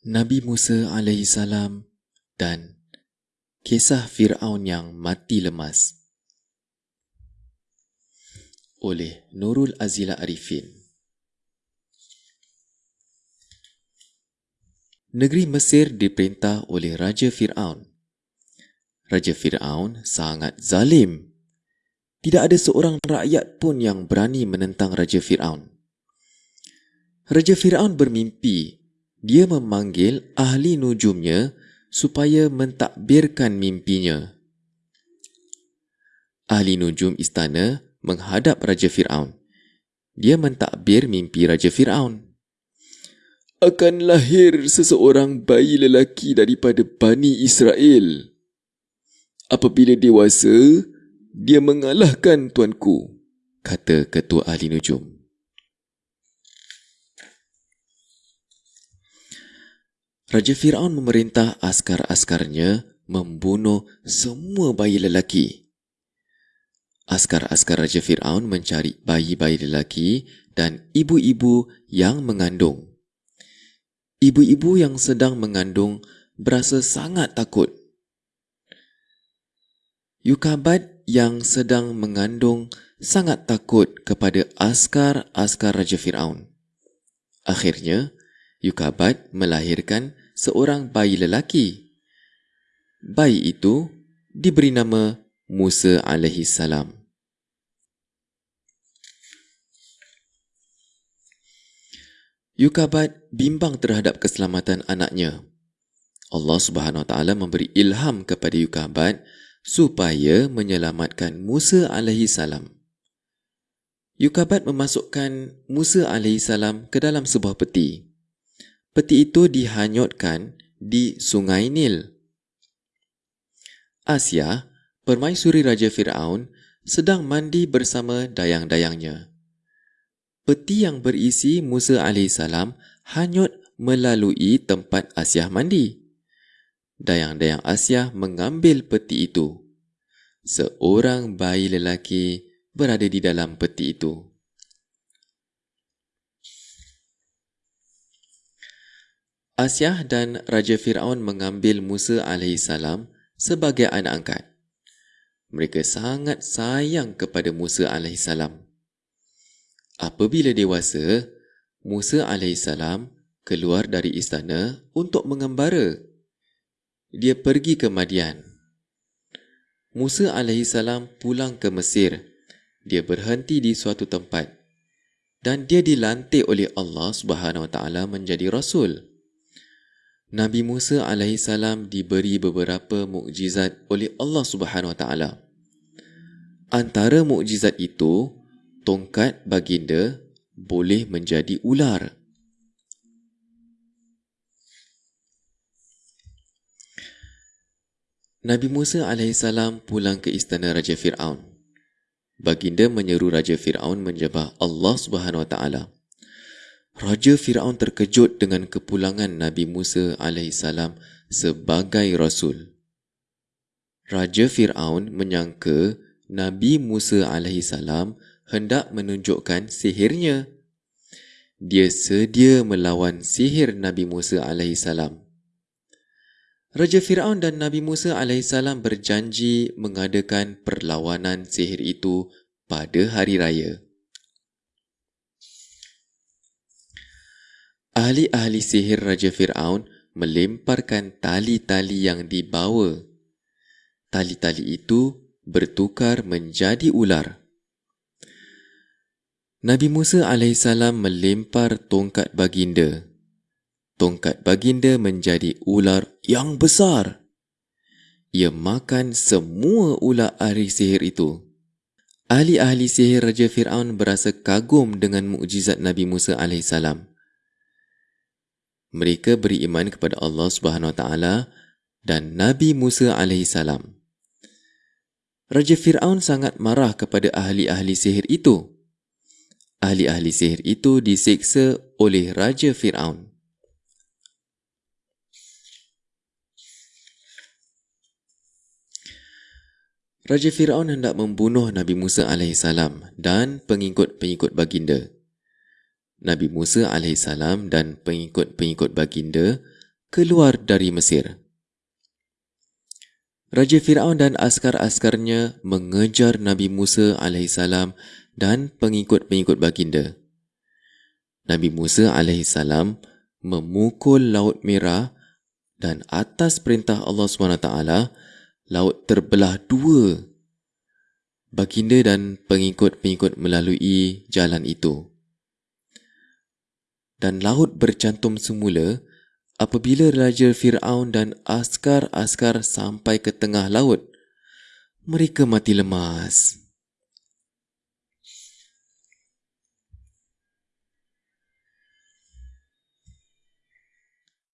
Nabi Musa AS dan kisah Fir'aun yang mati lemas oleh Nurul Azila Arifin Negeri Mesir diperintah oleh Raja Fir'aun. Raja Fir'aun sangat zalim. Tidak ada seorang rakyat pun yang berani menentang Raja Fir'aun. Raja Fir'aun bermimpi dia memanggil ahli nujumnya supaya mentakbirkan mimpinya. Ahli nujum istana menghadap Raja Fir'aun. Dia mentakbir mimpi Raja Fir'aun. Akan lahir seseorang bayi lelaki daripada Bani Israel. Apabila dewasa, dia mengalahkan tuanku, kata ketua ahli nujum. Raja Fir'aun memerintah askar-askarnya membunuh semua bayi lelaki. Askar-askar Raja Fir'aun mencari bayi-bayi lelaki dan ibu-ibu yang mengandung. Ibu-ibu yang sedang mengandung berasa sangat takut. Yukabat yang sedang mengandung sangat takut kepada askar-askar Raja Fir'aun. Akhirnya, Yukabat melahirkan seorang bayi lelaki. Bayi itu diberi nama Musa alaihi salam. Yukabat bimbang terhadap keselamatan anaknya. Allah Subhanahu Wa Taala memberi ilham kepada Yukabat supaya menyelamatkan Musa alaihi salam. Yukabat memasukkan Musa alaihi salam ke dalam sebuah peti peti itu dihanyutkan di sungai Nil. Asia, permaisuri Raja Fir'aun, sedang mandi bersama dayang-dayangnya. Peti yang berisi Musa AS hanyut melalui tempat Asia mandi. Dayang-dayang Asia mengambil peti itu. Seorang bayi lelaki berada di dalam peti itu. Asyah dan Raja Fir'aun mengambil Musa AS sebagai anak angkat. Mereka sangat sayang kepada Musa AS. Apabila dewasa, Musa AS keluar dari istana untuk mengembara. Dia pergi ke Madian. Musa AS pulang ke Mesir. Dia berhenti di suatu tempat. Dan dia dilantik oleh Allah SWT menjadi Rasul. Nabi Musa AS diberi beberapa mukjizat oleh Allah Subhanahu Wa Taala. Antara mukjizat itu, tongkat baginda boleh menjadi ular. Nabi Musa AS pulang ke istana Raja Fir'aun. Baginda menyeru Raja Fir'aun menjebah Allah Subhanahu Wa Taala. Raja Firaun terkejut dengan kepulangan Nabi Musa AS sebagai rasul. Raja Firaun menyangka Nabi Musa AS hendak menunjukkan sihirnya. Dia sedia melawan sihir Nabi Musa AS. Raja Firaun dan Nabi Musa AS berjanji mengadakan perlawanan sihir itu pada hari raya. Ahli-ahli sihir Raja Fir'aun melemparkan tali-tali yang dibawa. Tali-tali itu bertukar menjadi ular. Nabi Musa AS melempar tongkat baginda. Tongkat baginda menjadi ular yang besar. Ia makan semua ular ahli sihir itu. Ahli-ahli sihir Raja Fir'aun berasa kagum dengan mukjizat Nabi Musa AS mereka beriman kepada Allah Subhanahu Wa Taala dan Nabi Musa alaihi salam. Raja Firaun sangat marah kepada ahli-ahli sihir itu. Ahli-ahli sihir itu disiksa oleh Raja Firaun. Raja Firaun hendak membunuh Nabi Musa salam dan pengikut-pengikut baginda. Nabi Musa AS dan pengikut-pengikut baginda keluar dari Mesir. Raja Fir'aun dan askar-askarnya mengejar Nabi Musa AS dan pengikut-pengikut baginda. Nabi Musa AS memukul Laut Merah dan atas perintah Allah SWT, laut terbelah dua. Baginda dan pengikut-pengikut melalui jalan itu. Dan laut bercantum semula apabila Raja Fir'aun dan askar-askar sampai ke tengah laut, mereka mati lemas.